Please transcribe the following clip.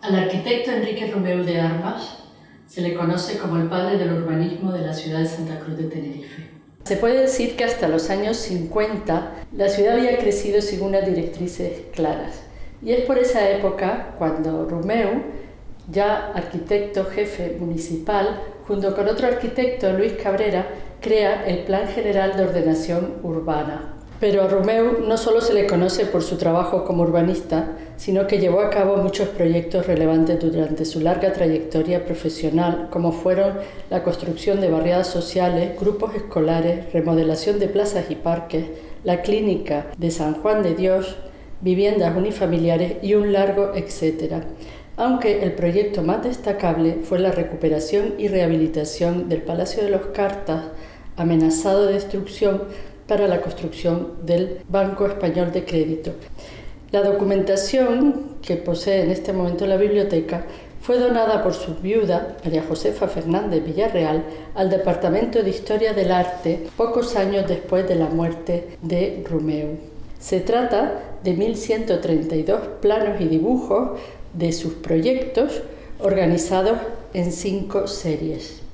Al arquitecto Enrique Romeu de Armas se le conoce como el padre del urbanismo de la ciudad de Santa Cruz de Tenerife. Se puede decir que hasta los años 50 la ciudad había crecido sin unas directrices claras. Y es por esa época cuando Romeu, ya arquitecto jefe municipal, junto con otro arquitecto, Luis Cabrera, crea el Plan General de Ordenación Urbana, pero a Romeu no solo se le conoce por su trabajo como urbanista, sino que llevó a cabo muchos proyectos relevantes durante su larga trayectoria profesional, como fueron la construcción de barriadas sociales, grupos escolares, remodelación de plazas y parques, la clínica de San Juan de Dios, viviendas unifamiliares y un largo etcétera. Aunque el proyecto más destacable fue la recuperación y rehabilitación del Palacio de los Cartas, amenazado de destrucción para la construcción del Banco Español de Crédito. La documentación que posee en este momento la biblioteca fue donada por su viuda, María Josefa Fernández Villarreal, al Departamento de Historia del Arte pocos años después de la muerte de Romeu. Se trata de 1132 planos y dibujos de sus proyectos organizados en cinco series.